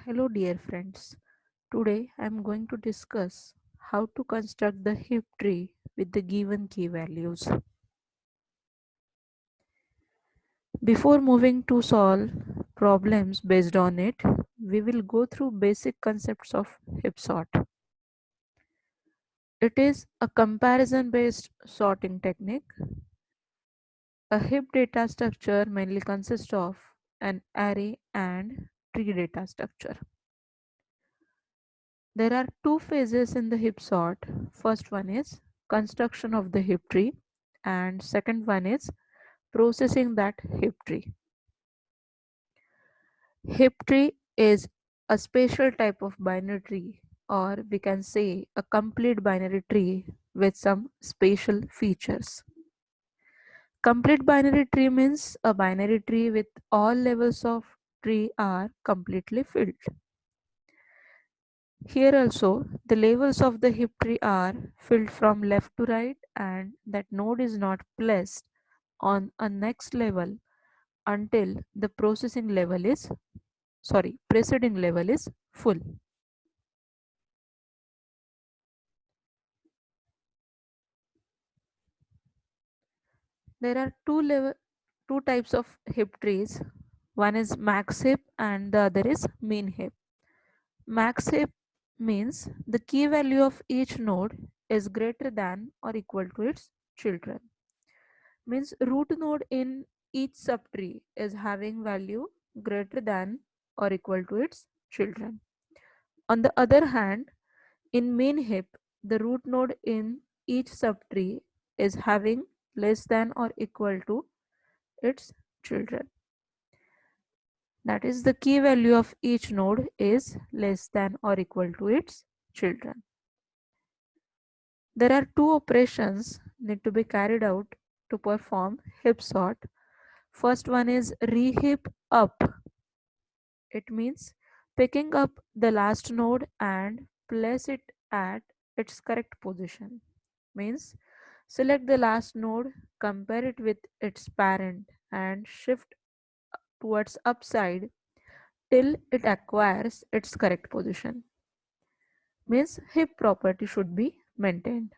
Hello dear friends. Today I am going to discuss how to construct the heap tree with the given key values. Before moving to solve problems based on it, we will go through basic concepts of heap sort. It is a comparison based sorting technique. A heap data structure mainly consists of an array and tree data structure. There are two phases in the heap sort. First one is construction of the heap tree and second one is processing that heap tree. Heap tree is a special type of binary tree or we can say a complete binary tree with some special features. Complete binary tree means a binary tree with all levels of tree are completely filled. Here also, the levels of the heap tree are filled from left to right and that node is not placed on a next level until the processing level is, sorry, preceding level is full. There are two level, two types of heap trees. One is max heap and the other is min heap. Max heap means the key value of each node is greater than or equal to its children. Means root node in each subtree is having value greater than or equal to its children. On the other hand, in min heap, the root node in each subtree is having less than or equal to its children. That is the key value of each node is less than or equal to its children. There are two operations need to be carried out to perform heap sort. First one is reheap up. It means picking up the last node and place it at its correct position. Means select the last node, compare it with its parent and shift towards upside till it acquires its correct position. Means heap property should be maintained.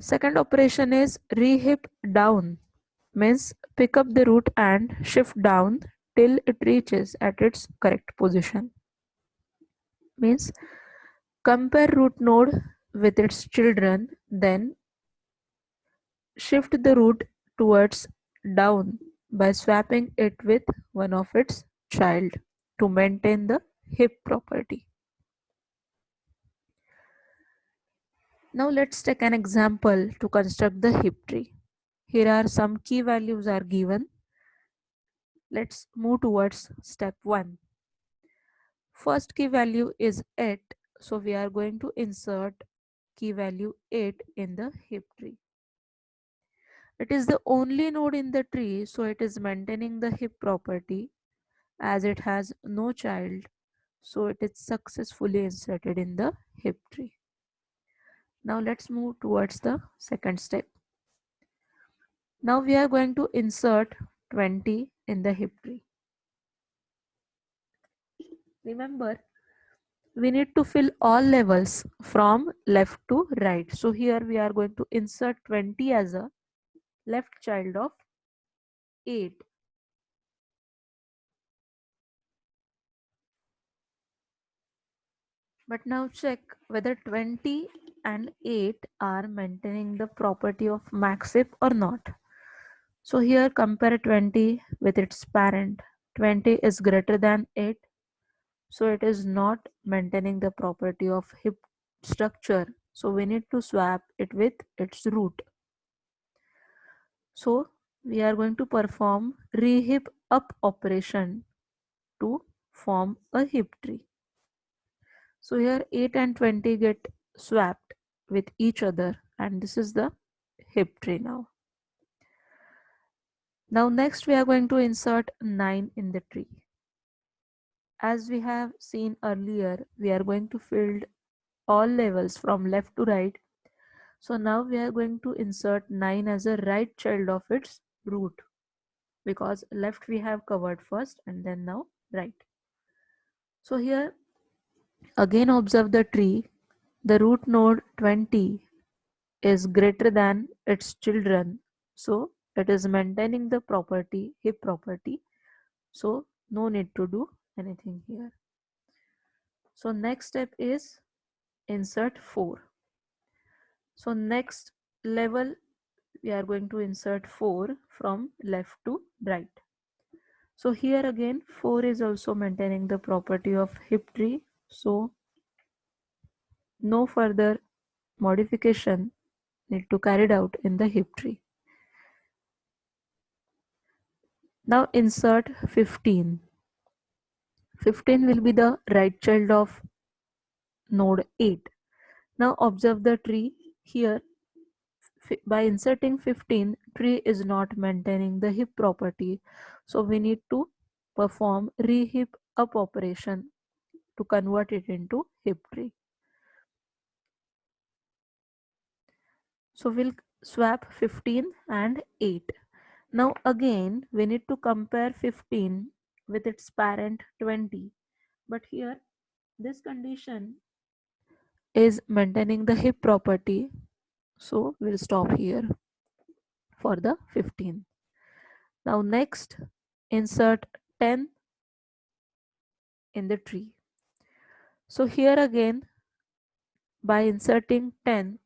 Second operation is reheap down. Means pick up the root and shift down till it reaches at its correct position. Means compare root node with its children then shift the root towards down by swapping it with one of its child to maintain the heap property. Now let's take an example to construct the heap tree. Here are some key values are given. Let's move towards step 1. First key value is 8. So we are going to insert key value 8 in the heap tree. It is the only node in the tree, so it is maintaining the heap property as it has no child, so it is successfully inserted in the heap tree. Now let's move towards the second step. Now we are going to insert 20 in the heap tree. Remember, we need to fill all levels from left to right. So here we are going to insert 20 as a left child of 8. But now check whether 20 and 8 are maintaining the property of max heap or not. So here compare 20 with its parent. 20 is greater than 8. So it is not maintaining the property of heap structure. So we need to swap it with its root. So we are going to perform reheap up operation to form a heap tree. So here 8 and 20 get swapped with each other and this is the heap tree now. Now next we are going to insert 9 in the tree. As we have seen earlier, we are going to fill all levels from left to right so now we are going to insert 9 as a right child of its root because left we have covered first and then now right. So here again observe the tree. The root node 20 is greater than its children. So it is maintaining the property, heap property. So no need to do anything here. So next step is insert 4. So next level we are going to insert 4 from left to right. So here again 4 is also maintaining the property of heap tree. So no further modification need to carried out in the heap tree. Now insert 15. 15 will be the right child of node 8. Now observe the tree here by inserting 15 tree is not maintaining the heap property. So we need to perform reheap up operation to convert it into heap tree. So we'll swap 15 and 8 now again we need to compare 15 with its parent 20 but here this condition is maintaining the heap property so we'll stop here for the 15 now next insert 10 in the tree. So here again by inserting 10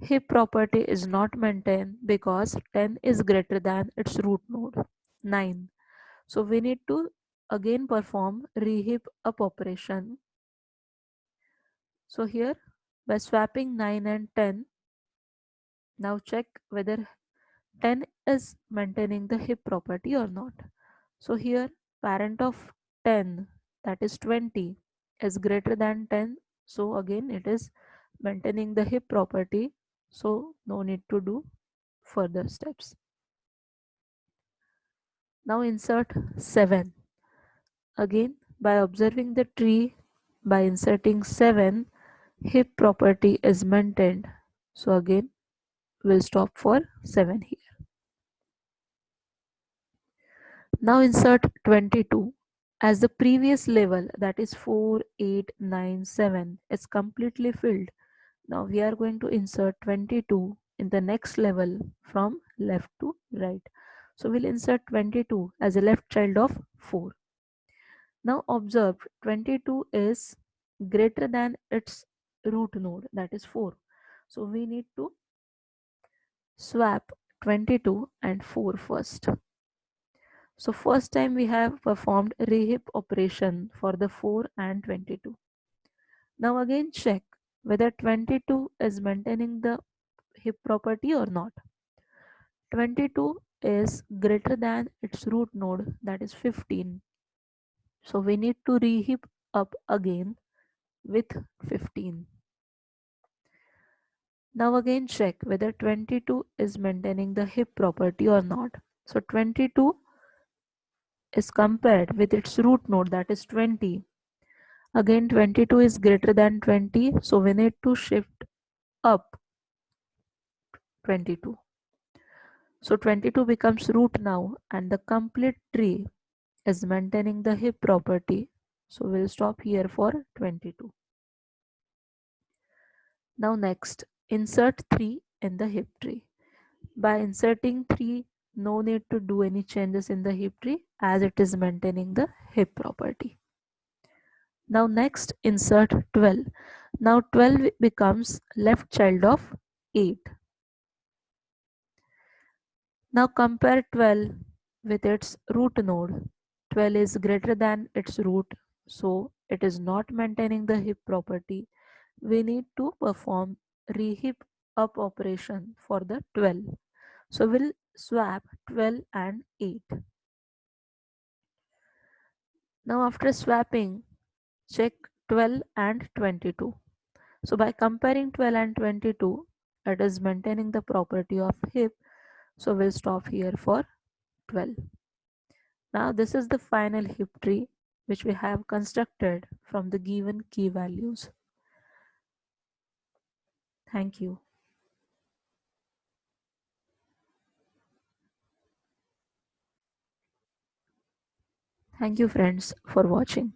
heap property is not maintained because 10 is greater than its root node 9 so we need to again perform reheap up operation so here by swapping 9 and 10 now check whether 10 is maintaining the heap property or not. So here parent of 10 that is 20 is greater than 10. So again it is maintaining the heap property. So no need to do further steps. Now insert 7. Again by observing the tree by inserting 7 heap property is maintained. So again we'll stop for 7 here. Now insert 22 as the previous level that is 4, 8, 9, 7 is completely filled. Now we are going to insert 22 in the next level from left to right. So we'll insert 22 as a left child of 4. Now observe 22 is greater than its root node that is 4. So we need to swap 22 and 4 first. So first time we have performed reheap operation for the 4 and 22. Now again check whether 22 is maintaining the heap property or not. 22 is greater than its root node that is 15. So we need to reheap up again with 15. Now again check whether 22 is maintaining the heap property or not. So 22 is compared with its root node that is 20. Again 22 is greater than 20 so we need to shift up 22. So 22 becomes root now and the complete tree is maintaining the heap property. So we'll stop here for 22. Now next Insert 3 in the heap tree. By inserting 3, no need to do any changes in the heap tree as it is maintaining the heap property. Now next insert 12. Now 12 becomes left child of 8. Now compare 12 with its root node. 12 is greater than its root so it is not maintaining the heap property. We need to perform reheap up operation for the 12. So we'll swap 12 and 8. Now after swapping, check 12 and 22. So by comparing 12 and 22, it is maintaining the property of heap. So we'll stop here for 12. Now this is the final heap tree which we have constructed from the given key values. Thank you. Thank you friends for watching.